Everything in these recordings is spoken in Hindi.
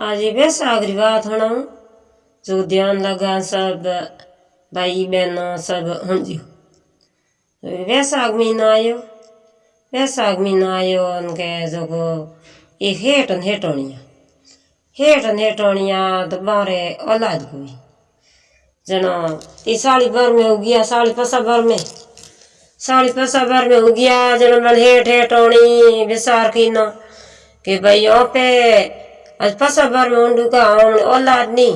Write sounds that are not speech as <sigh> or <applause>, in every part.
आज ये सागरी बात होना जो ध्यान लगा सब, भाई बहनों सब हुंजियो वैसाख महीना आयो वैसाख महीना आयो उनके जो को एक हेटन हेटोनिया। हेटन हेटोनिया तो बारे औलाद हुई जनो, ये साड़ी भर में हो गया साड़ी पसा भर में। साड़ी पसा भर में हो गया जनो मन हेट हेटोनी, विसार की ना कि भाई यहाँ हमने औलाद नहीं।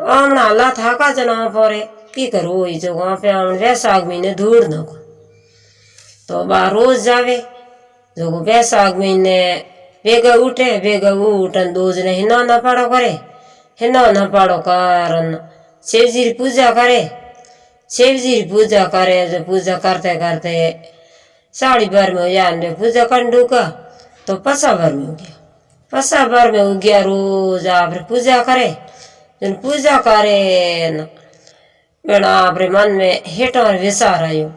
हमने अल्लाह था का जना परे की करो, ये जो वहाँ पे हमने वैसाख महीने धूड़ न को। तो बा रोज जावे। जो को वैसाख महीने बेगा उठे, बेगा उठन दो ने हिना ना पाड़ो करे। हिना ना पाड़ो कारण की पूजा करे। की पूजा करे, जो पूजा करते करते साड़ी भर में हो जाए पूजा कर का तो पसा भर में हो गया पसा भर में हो गया रोज आप पूजा करे, जन पूजा करे आपरे मन में हेटोर विसार आयो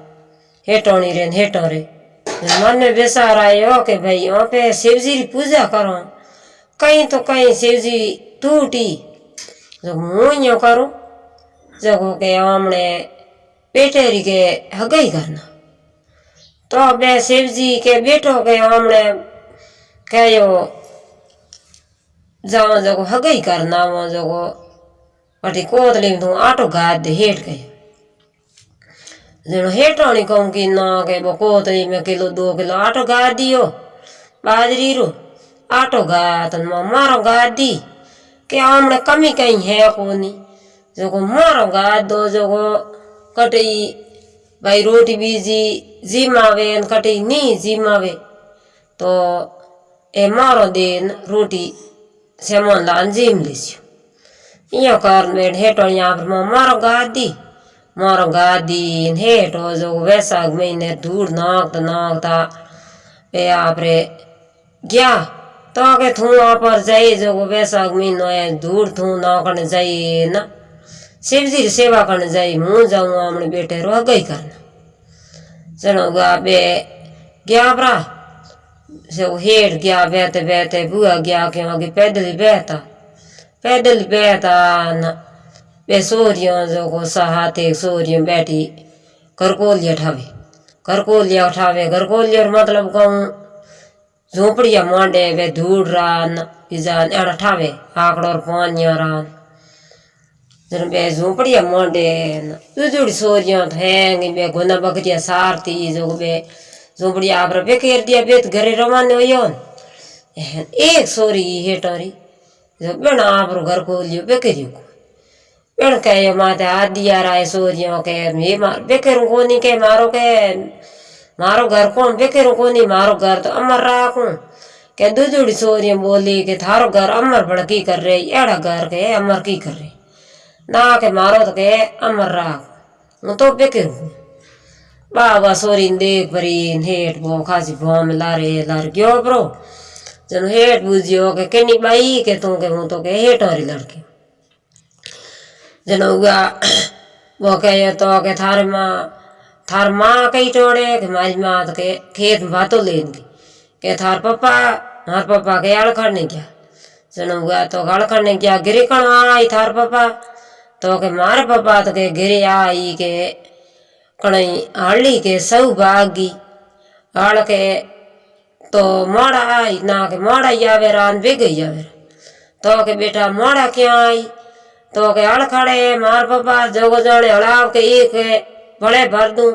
हेटोनी रे हेटोरे मन में विसार आयो कि भाई यहाँ पे शिव जी की पूजा करो, कहीं तो कहीं शिव जी टूटी। जो मुँह यो करूँ, जगो के हमने पेटेरी के हगई करना। जाओ जगो हगई करना वो जगो वटी कोतली तू आटो गाद दे हेट गए। जनो हेटाणी कहूँ कि ना के वो कोतली में किलो, दो किलो आटो गाद दियो। बाजरी रो, आटो गाद मारो गाद दी। के हमने कमी कहीं है कोनी। जोको मारो गाद दो जोको कटई, भाई रोटी बीजी जिमावे कटई नी जिमावे। तो ए मारो देन रोटी सेमन लान जिम लिस्यो इयो कर मेड हेटो यहाँ पर मारो गादी मारो गादी हेटो जो वैसाख महीने धूड़ नाकता नाकता पे आप रे गया तो के थू पर जाइए जो वैसाख महीनो है धूड़ थू नाकने जाइए ना शिव जी की सेवा करने जाइए मुँह जाऊँ अपने बेटे रो गई करना चलो गा बे गया बरा से वो हेड गया बहते बहते बुआ गया क्यों आगे पैदल ही बहता पैदल ही बहता न। बे सोरियों जो को सहाते सोरियों बैठी, करकोलिया उठावे करकोलिया उठावे, करकोलिया मतलब कहूँ झोपड़िया मांडे, वे धूड़ रान जान एड़ा ठावे, आकड़ और पानिया रान जन बे झोपड़िया मांडे जुजुड़ी सोरियाँ थेंगी बे गुना बकरिया सारती, जो बे झोपड़ी आप बेखेर दिया बेत घरे रवान हो एक सोरी ये टोरी जो बेण आप घर खोल लियो बेखेर को बेण कह माते हाथ दिया राय सोरियो कह ये बेखेर को नहीं कह मारो कह मारो घर कौन बेखेर को नहीं मारो घर तो अमर राखू कह दूजुड़ी सोरियो बोली कि, थारो घर अमर भड़की कर रहे एड़ा घर कह अमर की कर रहे ना के मारो तो कह, अमर राख तो बेखेर हूँ बाबा सोरी देख deg barin बो खासी khasi में लारे, लार gyo ब्रो। जन हेठ बुझियो के केनी बाई के तू के, हूँ तो के हेठ हरी लड़के। जन हुआ वो कह तो के थार माँ थार माँ कई टोड़े के मारी माँ तो के खेत में भातो लेन इनकी के थार पप्पा हमार पप्पा के अड़खड़ ने गया। जन हुआ तो गाल ने गया, गिरे कण आई थार पप्पा। तो के मार पप्पा तो के गिरे आई, के सब भागी हड़ के तो मोड़ा आई, ना के मोड़ा आवे रान बे गई आवे तो के बेटा मोड़ा क्या आई? तो के हड़ खड़े, मार पापा जोगो जाने हड़ाव के एक बड़े भर दूँ।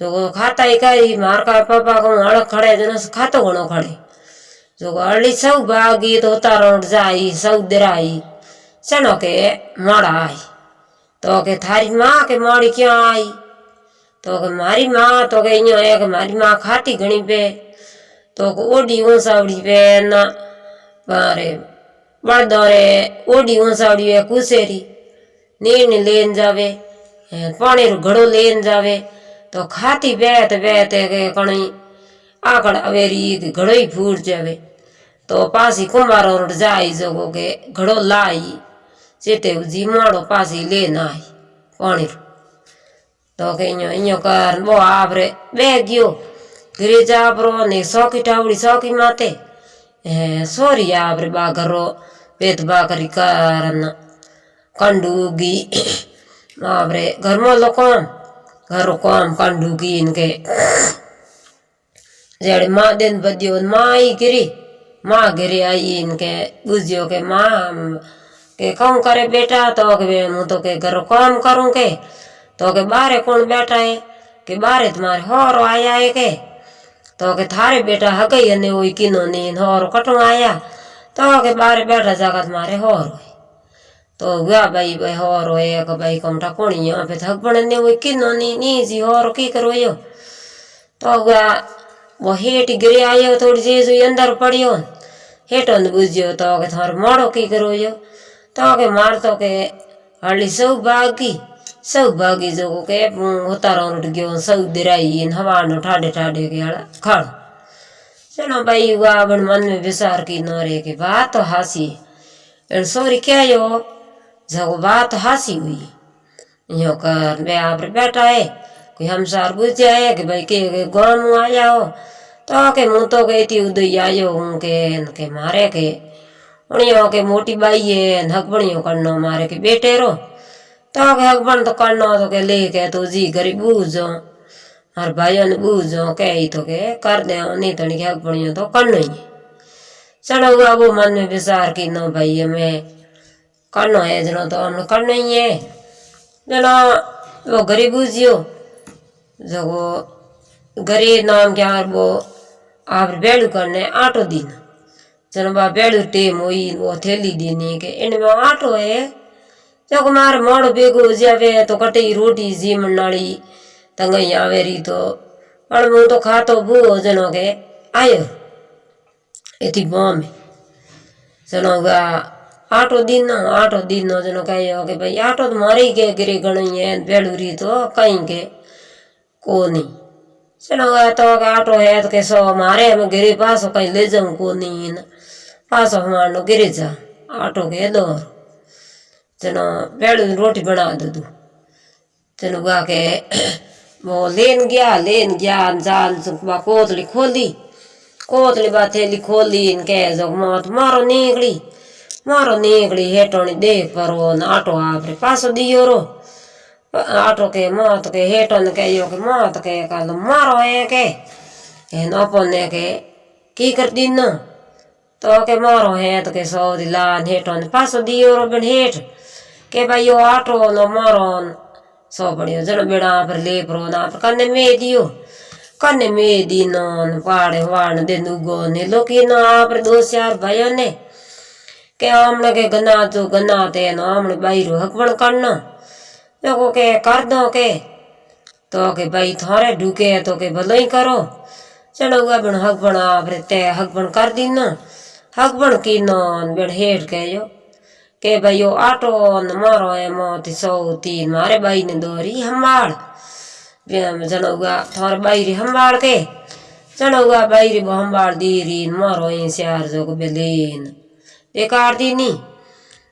जो खाता ही करी, मार का पापा को हड़ खड़े, जन खातो घणो खड़े। जो हल्ली सब भागी तो तारोट जाई सब दिराई चनो के मोड़ा आई। तो के थारी माँ के मोड़ी क्यों आई? तो के मारी माँ तो के मारी माँ खाती घनी पे तो के ओडी ऊंसावड़ी पे ना मारे बड़ दौरे ओडी ऊंसावड़ी है कुसेरी नीर लेन जावे पानी रो घड़ो लेन जावे तो खाती बैठ बैठ के कणी आकड़ अवेरी घड़ो ही फूट जावे। तो पासी कुमारो जाई जोगो के घड़ो लाई चेते जीमाड़ो पासी लेन आई पानी तो वो आपरे बे गो गिरिजा ब्रो ने सौकी टावड़ी सौकी माते ए सोरी आपरे बाघरो वेत बाकरी कर कंडूगी आपरे घर में लो कौन घर कौन कंडूगी इनके जेड़ माँ दिन बदियो माँ ही गिरी माँ गिरी आई इनके बुझियो के माँ के कौन करे बेटा तो के तो के घर कौन करूँ के तो के बारे कौन बैठा है? कि बारे तुम्हारे होरो आया है के? तो के थारे बेटा हगई ने वो किनो नीन होरो कटो आया? तो के बारे बैठा जागा तुम्हारे होरो तो गया भाई भाई होरो है कि भाई कमटा कौन यहाँ पे तो हगबण ने तो वो किनो नी नी जी होरो तो की करो यो तो गया वो हेट गिरे आयो थोड़ी चीज़ अंदर पड़ियो हेठो ने बुझियो तो के थारो मारो की करो यो तो के मार तो के हली सब भाग भागी सौ भागी जो को के होता रोट गयो सौ दिराई इन हवा नो ठाडे ठाडे के हड़ा खड़ चलो भाई, हुआ बन मन में विचार की न रे के बात तो हासी। एन सोरी, क्या यो? जगो बात हासी हुई। यो कर मैं आप बैठा है, कोई हम सार बुझ जाए कि भाई के के गाँव में आया हो? तो के मुँह तो गई थी, उदय आयो हूँ के के मारे के। उणियों के मोटी बाई है हकबणियों करनो मारे के बेटे रो तो के तो करनो तो ले के तो जी गरीब बूझो। हर भाइयों बूझो के ही तो के कर दे, नहीं तो नहीं हकबणियों तो करनो ही चलो हुआ वो मन में विचार की नो भाई हमें करनो है जनो तो हमने करना ही है। जनो वो गरीब बूझियो जगो घरे नाम क्या वो आप बेड़ू करने आटो दिन। चलो बा बेड़ू टेम हुई, वो थैली देने के इनमें आटो है ಜೋಕುಮಾರ್ ಮಾಡು ಬೇಕು ಜಾವೆ ತೊಕಟೆ ರೋಟಿ ಜಿ ಮಣ್ಣಾಳಿ ತಂಗ ಯಾವೆ ರೀತೋ ಅವಳ ಮುಂದು ಖಾತೋ ಬೂ ಜನೋಗೆ ಆಯೋ ಎತಿ ಬಾಮೆ ಜನೋಗ ಆಟೋ ದಿನ ಆಟೋ ದಿನ ಜನ ಕೈ ಹೋಗಿ ಬೈ ಆಟೋದ ಮರಿಗೆ ಗಿರಿ ಗಣಿಯೆ ಬೇಳು ರೀತೋ ಕೈಗೆ ಕೋನಿ चलो तो ऑटो है तो कैसे हमारे हम गिरी पास कहीं ले जाऊँ को नहीं पास हमारे गिरी जा ऑटो के दौर चलो बेड़ू रोटी बना दो तू। चलो गा के <clears throat> वो लेन गया लेन गया, जाल बा कोतली खोली। कोतली बा थैली खोली, इनके जो मौत मारो निकली मारो निकली हेटोनी देख परो न ऑटो आपरे पास दियो रो। आटो के मौत के हेटन के यो के मौत के कल मारो है के। एन अपने के, की कर दिन? तो के मारो है तो के सौ दिलान हेटन पास दियो रो बन हेट के भाई यो आटो न मारो सौ बढ़ियो जन बेड़ा पर ले प्रो ना, पर कन्ने में दियो कन्ने में दिनो पाड़े वाण दे नुगो ने। लोकी ना पर दो चार भाइयों ने। के हमने के गना जो गना ते न हमने बाईरो हकबण करना। देखो के कर दो के। तो के भाई थारे ढूके तो के भलो ही करो। चलो हुआ बन हक बना फिर ते हक बन कर दी ना हक बन की नौन बन हेट के यो। के भाई आटो न मारो है मोती सौ तीन। मारे बाई ने दोरी हमाड़ जनऊगा थोर बाई हमाड़ के। जनौगा बाई रे हमाड़ दी री मारो है सियार जो को बेलेन बेकार दी नी।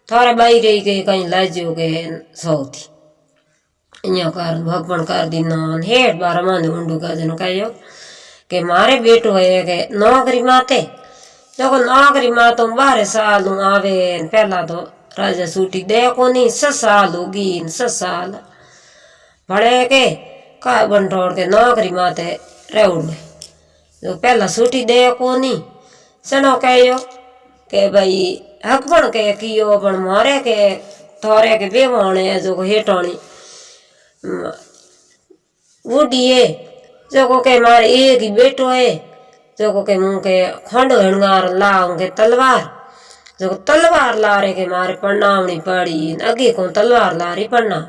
थोड़े बाई रे के कहीं लाजो के सौ थी। इं कर, भगवान कर दी नान। हेठ बारह मान उंडू का जन कहो के मारे बेटो है के नौकरी माते। जो नौकरी मातों बारह साल आवे पहला तो राजा सूटी देखो कोनी ससाल होगी इन ससाल भड़े के का बन ठोड़ के नौकरी माते रेउड़ में जो पहला सूटी देखो कोनी, सनो कहो के भाई हक बन के कियो बन मारे के, थोरे के बेवाने जो को वो डीए जो को के मारे एक ही बेटो है, जो को के मुँह के खंड हंगार लाऊं के तलवार। जो तलवार लारे के मारे पढ़नावनी पड़ी अगे को तलवार ला रही पढ़ना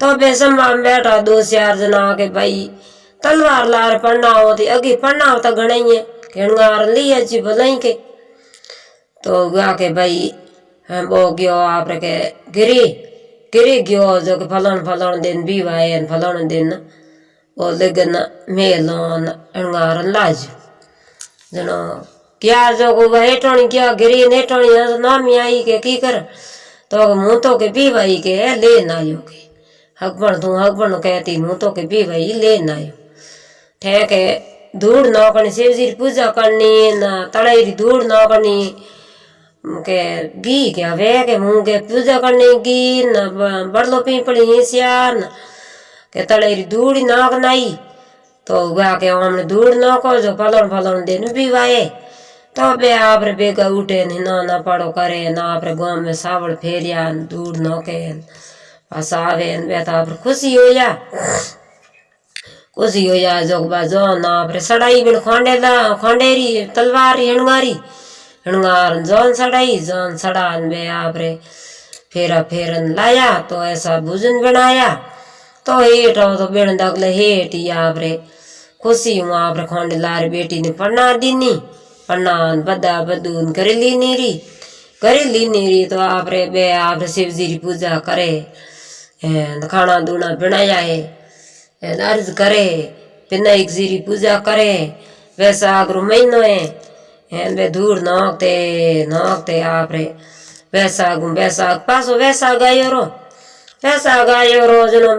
तो बेसम्बा में बैठा दो चार जना के भाई, तलवार ला रहे पढ़ना होती अगे पढ़ना होता घना ही है हणगार लिया जी भलाई के। तो गा के भाई हम वो गयो आप के गिरी गिरी गयो जो कि फलाण फलाण दिन भी वाए फलाण दिन। वो लगन मेलोन अणगारन लाज। जनो क्या जो को क्या गिरी नेटोणी नामी आई के की कर? तो मुँह तो के भी भाई के ले ना आयो के। हकबण तू, हकबण कहती, मुँह तो के भी भाई ले आयो। ठे के धूड़ न करनी शिव जी की पूजा करनी, न तड़ाई री धूड़ न करनी, के घी के हवे के, मुँह के पूजा करनी, घी, न बड़लो पीपड़ी हिस्या, न के तड़ाई री धूड़ न नाई तो वह के हमने धूड़ न को जो पलण पलण दिन भी वाए। तो बे आपरे बेगा उठे न, ना पड़ो करे, ना आपरे गाँव में सावड़ फेरिया धूड़ न के बस आवे, न बे तो आपरे खुशी हो जा। खुशी हो जा जो बा, जो ना आपरे सड़ाई बिन खोंडेला खोंडेरी तलवार हणगारी हणगार जौन सड़ाई, जौन सड़ान बे आपरे फेरा फेरन लाया तो ऐसा भोजन बनाया। तो हेठ आओ तो बेण दगले हेठ ही आपरे खुशी हूँ, आपरे खोंडे लार बेटी ने पढ़ना दीनी। पन्ना बदा बदून करे ली नीरी। करे ली नीरी तो आपरे बे आपरे शिव जी की पूजा करे खाना दूना बनाया है अर्ज़ करे विनायक जी की पूजा करे वैसाख रो महीनो है, एन बे दूर नोकते नोकते आपरे वैसाख वैसाख पासो वैसाख आयो रो वैसाख आयो रो जनो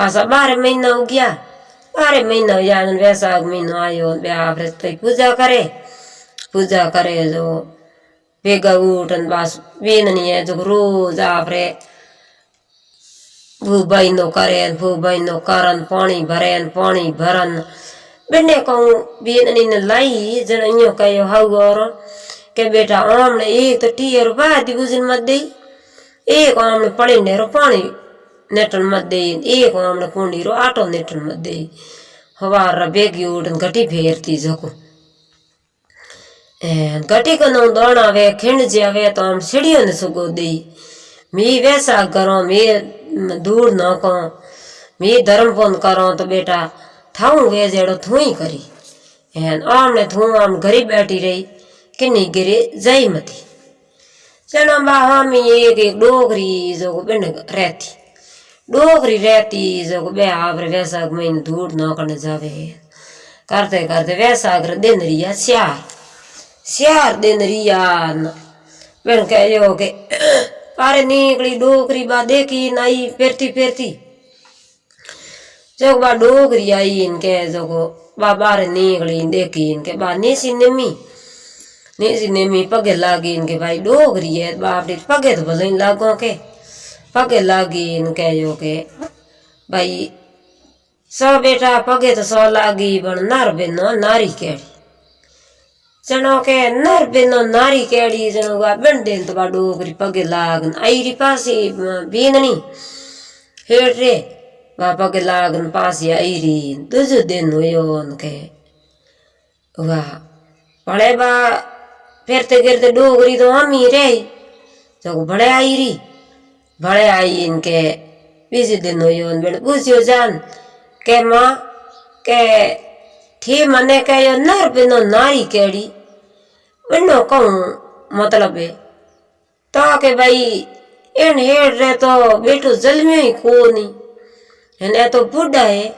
पासा बारह महीना हो गया बारह महीना हो न वैसाख महीनो आयो बे आपरे तो पूजा करे पूजा करे जो बेगा उठन बस बेननी है जो रोज आपरे भू बहिनो करेन भू बहिनो करन पानी भरेन पानी भरन बिन्ने कहूँ बेननी ने के तो दे ने नेटन दे एक आमने कुंडी रो, आटो नेटन दे हवार बेगी उठन घटी फेरती जको ka nong dona ve khind je ave to am sidiyo ne sugo di मी वैसा करो, मी दूर न को मी धर्म पुन करो तो बेटा, थाऊ वे जेड़ो थूई करी। एन आमने थू, आम घरी बैठी रही किन्नी गिरे जई मती चलो बा हम एक एक डोगरी जो बिन रहती। डोगरी रहती जो बे आवर वैसा में दूर न करने जावे करते करते वैसा कर दिन रिया स्यार स्यार दिन रिया बिन कहो के पारे निकली डोगरी बा देखी नाई फेरती फेरती जब बा डोगरी आई इनके जगो बा बारे निकली देखी इनके बा नेसी नेमी नेसी नेमी पगे लागी इनके भाई डोगरी है बाप रे पगे तो भले लागो के पगे लागी जो के, भाई, सौ बेटा पगे तो सौ लागी बन नर बेनो नारी केड़ी। जनो के नर बेनो नारी केड़ी जनो वा बन तो बा डोगरी पगे लागन। आईरी पासी बीननी हेठ रे वा पगे लागन पासी आईरी, दुज दिन हुयो उनके। वाह बड़े बा फिरते गिरते डोगरी तो हम ही रही जो बड़े आई री बड़े आई इनके। बीस दिन बेटे पूछियो, जान, के माँ, के थी मने के यो नर बिनो नारी केड़ी? वनो कहूँ मतलब है? तो के भाई, इन हेड रे तो बेटो जलमियो ही कोनी। ने तो बुढ़ा है,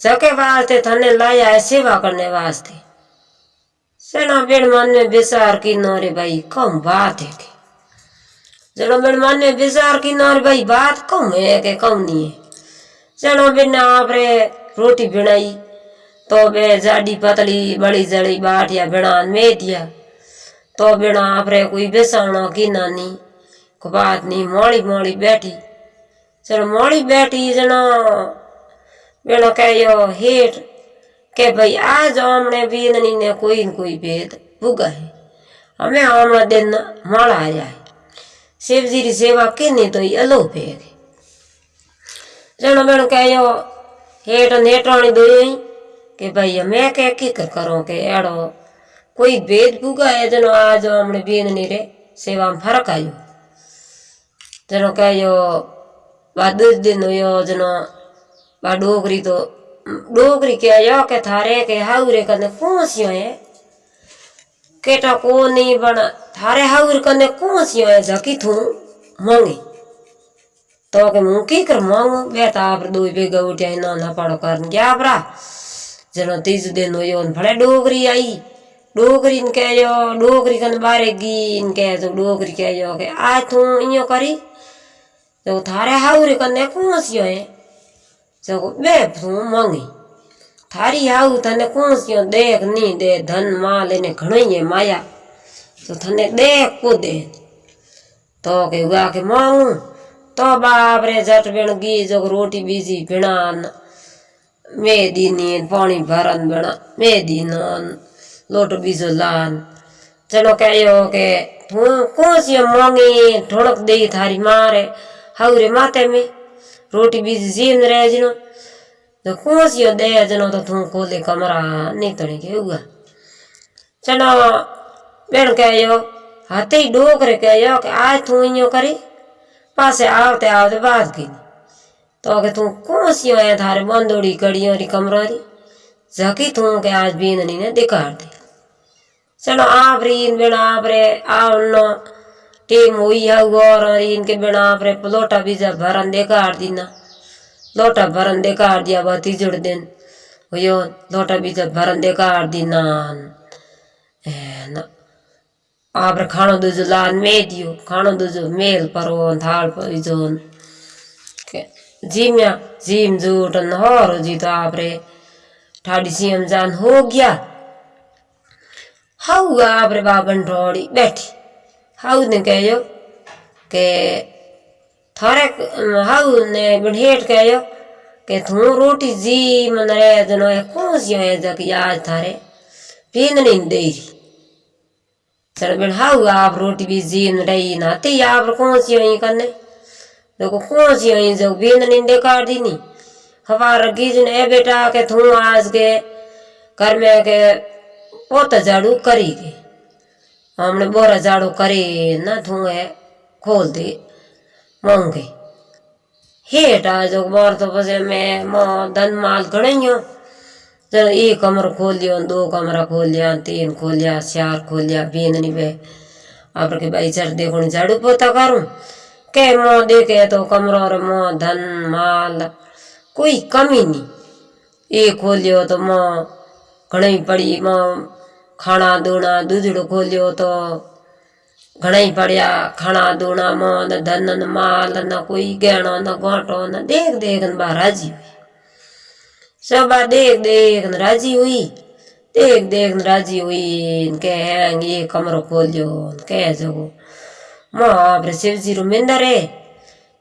जके वास्ते थने लाया है सेवा करने वास्ते। सेना बेड़ मन में विचार की नौरे भाई कम बात है के? जनो बेड़ मन विचार की नौरे भाई बात कम है के कम नहीं है? जनो बेड़ ने आपरे रोटी बनाई तो बे जाडी पतली बड़ी जड़ी बाटिया बिना में दिया तो बिना आपरे कोई बेसाणो की नानी को बात नहीं मोड़ी मोड़ी बैठी। चलो मोड़ी बैठी जनो बिना कहो हेठ के भाई आज हमने बीननी ने कोई कोई भेद भुगा है। हमें हमारा दिन माड़ा आ जाए शिव जी की सेवा किन्नी तो अलो फेगे जनो बेण कह हेठ नेटाणी दो के भाई मैं क्या की कर करो के एड़ो कोई भेद भूगा है जनो आज हमने बीन नहीं रे सेवा में फ़र्क आयो। जनो कह दस दिन हो जनो वा डोगरी तो डोगरी क्या यो के थारे के हाउरे कने कौन सी है? केटा को नहीं बना। थारे हाउर कने कौन सी है जकी थू? मांगी। तो के मु कर मांगो? बेटा आप दो बेगा उठे ना ना पाड़ो करन गया बरा जनो तीज दिन होयो भले डोगरी आई। डोगरी कह जो डोगरी कन बारे गी इन कह जो डोगरी कह जो के आ थू इयो करी। तो थारे हाउर कने कौन सी है जो तो बे थू मांगी। થારી હાવ તને કુંસ્યો દેખ ની દે ધન માલ એને ઘણી એ માયા તો તને દેખ કુદે તો કે ઉગા કે માંગું તો બાપ રે જટ બેણ ગી જો રોટી બીજી ભીણા મેદીની ને પાણી ભરન બેણા મેદીનો ને લોટો બીજો લાન ચલો કહેયો કે હું કોસિયો મોંગી ઢોળક દઈ થારી મારે હાવરે માતે મેં રોટી બીજી જીન રહેજનો તો કોસિયો દે જનો તો તું ખોલે કમરા નીતણી કે ઉગા ચલો બેન કહેયો હાથે ડોકરે કહેયો કે આ તું અહીંયા કરી પાસે આવતે આવતે બાદ કીધી તો કે તું કોસિયો એ થારે બંદોડી કડીઓ રી કમરારી ઝકી તું કે આજ બીંદણીને દેખાડ દે ચલો આભરીન બેણ આપરે આવનો ટીમ હોઈ આવર રીન કે लोटा भरंदे कार दिया बाती जुड़ दिन। हुयो, लोटा भी जब भरंदे कार दी नान। आप खाणो दूजो लान में दियो खाणो दूजो मेल परो, थाल पर जो जीम्या जीम जूट जी तो आप रे। ठाडी सीम जान हो गया। हाउ आप रे बाबन ठोड़ी बैठी। हाउ ने कहो के थारे हाउ ने बढ़ेट कहो के थू रोटी जी मन रे दनो है, कौन सी है जक याद थारे? पीन नहीं दे रही चल बढ़ाऊ आप रोटी भी जी न रही ना? नाते आप कौन सी हुई करने देखो, कौन सी हुई जो बीन नहीं दे काट दी नहीं हवा रगी जो ए बेटा के थू आज के कर में के पोत झाड़ू करी के हमने बोरा झाड़ू करी, ना थू है खोल दी। मोंगे हेठा जो बार तो बसे मैं मो धन माल गणियो चलो एक कमरा खोल लियो दो कमरा खोल लिया तीन खोल लिया चार खोल लिया बींदनी बे। आप के भाई चर देखो झाड़ू पोता करूँ? के मो देखे तो कमरा और मो धन माल कोई कमी नहीं ये खोलियो तो मो घणी पड़ी, मो खाना दूना दूधड़ो खोलियो तो घणा ही पड़िया खाना दूना मो न धन न माल, न कोई गहणो, न गोटो न देख देख न बाहर राज़ी हुई। सबा देख देख न राज़ी हुई देख देख न राज़ी हुई, न के हैंग ये कमरो खोल जो न के जगो। माँ आपरे शिवजी रो मिंदर है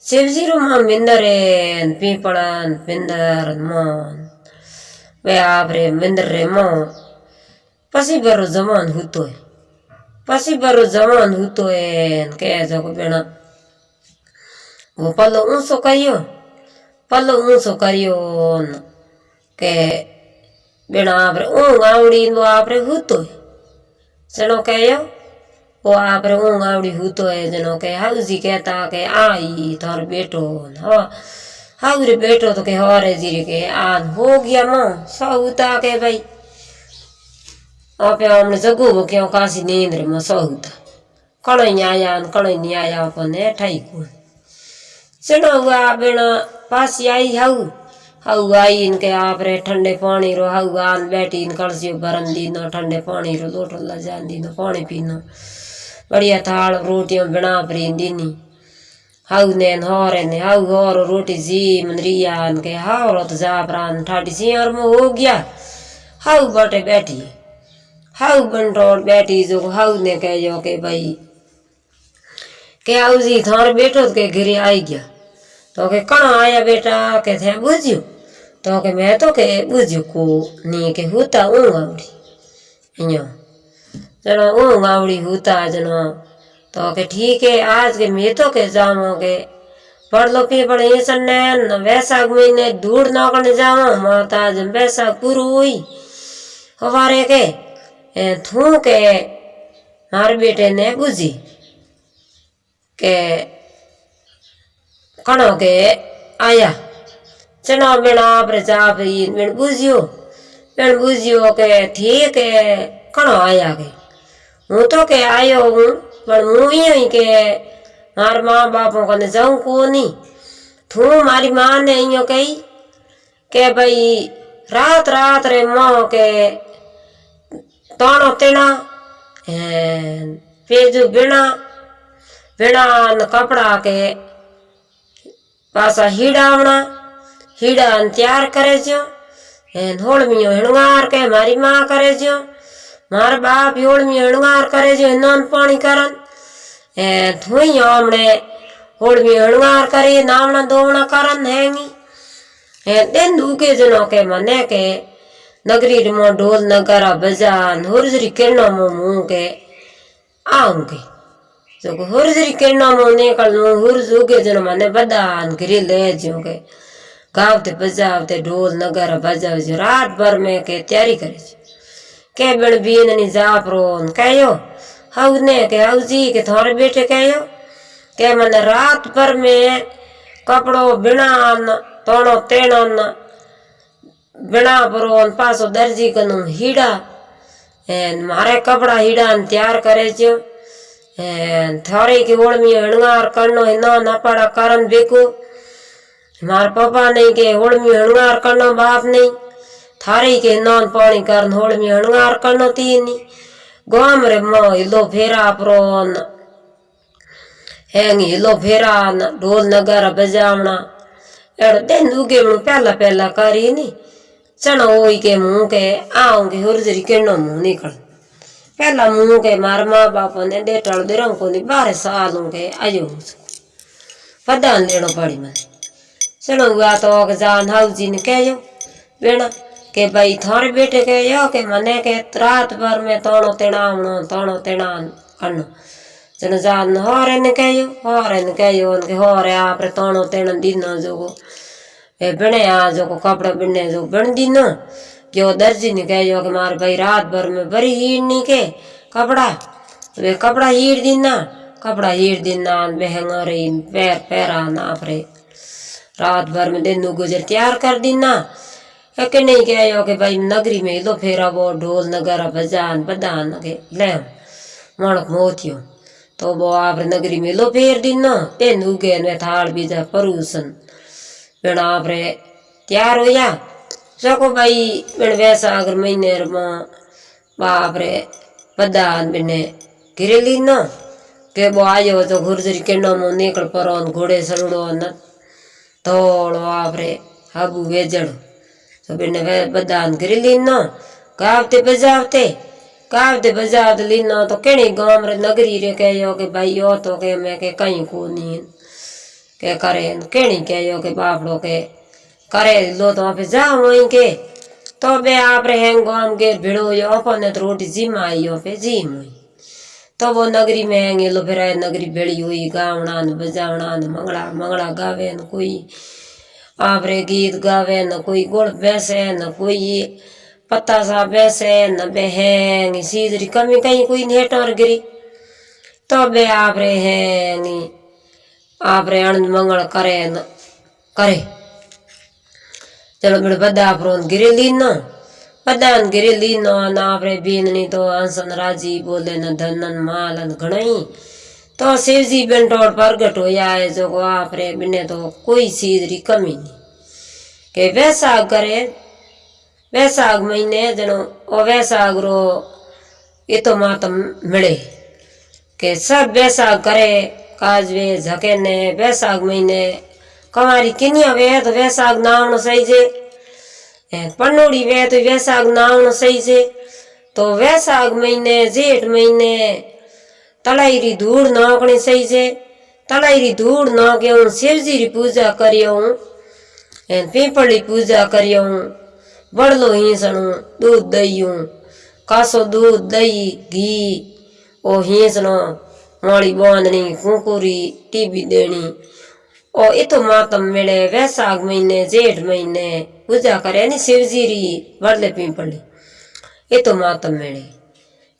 शिवजी रो माँ मिंदर है पीपड़न पिंदर मोन वे आपरे मिंदर रे मो पसी बरो जमान हुतो है पसी बारो जवान हु तो भेणा वो पलो ऊंसो करियो पलो ऊंसो करियो के बेणा आप ऊँग आवड़ी वो आप हुतो है चलो कह वो आप ऊँग आवड़ी हु तो है जनो के हाउस जी कहता के आई थोर बैठो हवा हाउ रे बैठो तो के हरे जी रे के आ हो गया माँ सब उता के भाई अपयामण जगो क्यों काशी नेन्द्र में सहुत कणई आयान कणई आया अपन ठाई को चढ़ो हुआ बेना पासी आई हऊ हऊ आई इनके आप रे ठंडे पानी रो हाऊ आन बैठी इन कलसियो भरन दीनो ठंडे पानी रो लोटो ला जान दीनो पानी पीना बढ़िया थाल रोटियाँ बिना परी दीनी हाऊ नैन हौर ने हाऊ हौर रोटी जी मन रिया हाउ रत जा प्राण ठाटी सी और हो गया हाउ बटे बैठी हाउ कंट्रोल रोड बैठी जो हाउ ने कह जो के भाई, के आओ जी थार बैठो के घिरे आई गया। तो के कण आया बेटा? के थे बुझियो। तो के मैं तो के बुझियो, को नी के होता ऊ गावड़ी यो जना ऊ गावड़ी होता जना तो के ठीक है, आज के मैं तो के जाओ के पढ़ लो पी पढ़ ये सन्न वैसाख महीने दूर नौकने जाओ माता जब वैसाख पूरी हुई। हमारे के थू के मारे बेटे ने बुझी के कणो के आया चना बेना आपरे चाप बेन बुझियो बेन बुझियो के ठीक है कणो आया के हूँ तो के आयो हूँ पर हूँ ही के मार माँ बापों कने जाऊँ को नहीं थू मारी माँ ने इयो कही के भाई रात रात रे ताणो तेणा पेजू बिना बीणा कपड़ा के पासा हीड़ा होना हीड़ा तैयार करे जो होलमियो हिणगार के मारी माँ करे जो मार बाप होलमियो हिणगार करे जो नॉन पानी करन ए धुई हमने होलमियो हिणगार करे नावना दोवना करन हैंगी ए दिन दूके जनो के मने के नगरी रिमो ढोल नगारा बजान होरजरी किरणा मो मुँह के आऊँ के जो किरणा मो निकल मो होरज उगे जन माने बदान गिरी ले जो के गावते बजावते ढोल नगारा बजाव जो रात भर में के तैयारी करे के बड़ बीन ने जाप रोन कहो हाउ ने के हाउ जी के थोड़े बेटे कहो के मने रात भर में कपड़ो बिना तोड़ो तेड़ो બીણા પરો ને પાછો દરજી કનું હીડા એ મારે કપડા હીડા ને તૈયાર કરે છે થોડી કે ઓળમી હણગાર કરનો ન નપાડા કરન બેકુ મારા પપ્પા નહીં કે ઓળમી હણગાર કરનો બાપ નહીં થારી કે નોન પાણી કરન હોળમી હણગાર કરનો તીની ગોમ રે મો હિલો ફેરા પ્રોન હેંગ હિલો ફેરા ન ઢોલ નગારા બજાવણા એડો તેન ઉગેવણું પહેલા પહેલા કરી चणो ओई के मुँह के आऊँगी के नो मुँह निकल पहला मुँह के मार माँ बाप ने डेटल रंग को बारह साल के आयो पदान लेनो पड़ी मैं चलो हुआ तो जान हाउ जी ने कहो बेना के भाई थारे बेटे के यो के मने के रात भर में तोड़ो तेना आवनो तोड़ो तेना करनो चलो जान होरे ने कहो होरे ने कहो उनके होरे आप तोड़ो तेना दिन जोगो है बने आ जो को कपड़ा बिने जो बन दी न जो दर्जी ने कह जो कि मार भाई रात भर में बड़ी हीर नहीं के कपड़ा वे कपड़ा हीर दी ना कपड़ा हीर दी ना महँगा रही पैर पैरा ना रहे रात भर में दिन गुजर तैयार कर दी ना एक नहीं कह जो कि भाई नगरी में दो फेरा वो ढोल नगरा बजान बदान के ले मणक मोतियो तो वो आप नगरी में लो फेर दी ना तेन उगे में थाल बीजा परूसन बेण आप रे तैयार हो जा सको भाई बेण वैसा अगर महीने रमा। बाप रे पदा आदमी घिरे ली ना? के बो आ जाओ तो घुरजरी के नाम निकल परो घोड़े सड़ो न। थोड़ो आप रे हबू वेजड़। तो बेने वे बदा घिरे ली ना? कावते बजावते कावते बजावते लीना तो केणी गाँव रे नगरी रे कहो के भाई यो तो के मैं के कहीं को नहीं के करे केणी के यो के बापड़ो के करे लो तो आप जाओ वहीं के तो बे आप रहे गाँव के भिड़ो यो अपन तो रोटी जिम आई यो पे जिम हुई तो वो नगरी में आएँगे लो फिर आए नगरी बेड़ी हुई गावना न बजावना न मंगला मंगला गावे न कोई आप रे गीत गावे न कोई गुड़ बैसे न कोई पत्ता सा बैसे न बहेंग सीधरी कमी कहीं कोई नेटर गिरी तो बे आप रे हैंगी આ પ્રયાણ મંગળ કરે કરે ચલો આપણે બધા આપણું ઘેરે લીન બધાને ઘેરે લીન આપણે બેનની તો હંસન રાજી બોલે ને ધનન માલ ઘણાઈ તો શિવજી બેન ટોળ પ્રગટ હોયા જો આપણે બેને તો કોઈ ચીજ રી કમી નહીં કે વૈશાખ કરે વૈશાખ મહિને જણો ઓ વૈશાખ રો એ તો માતમ મળે કે સબ વૈશાખ કરે કાજવે ઝકે ને વૈસાખ મહિને, કમારી કિનિયા વે તો વૈસાખ નાવણ સહી છે. પનોડી વે તો વૈશાખ નાવણ સહી છે. તો વૈશાખ મહિને, જેઠ મહિને તલાઈરી ધૂળ નાખણી સહી છે. તલાઈરી ધૂળ નાખે હું શિવજીરી પૂજા કરી હું. પીપળી પૂજા કરી હું. બળલો હિંસણું દૂધ દઈયું કાસો દૂધ દહીં ઘી. ઓ હિંસણો माली बांधनी कुकुरी टीबी देनी ओ इतो मातम मेले वैसाख महीने जेठ महीने पूजा करे नी शिवजी री वरले पिंपली इतो मातम मेले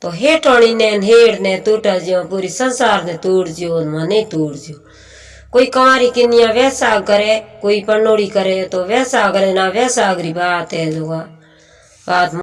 तो हेठोणी ने हेड़ ने टूटा जियो पूरी संसार ने तोड़ जियो मने नहीं तोड़ जियो कोई कुंवारी किनिया वैसा करे कोई पन्नोड़ी करे तो वैसा करे ना वैसा अगरी बात है जो बात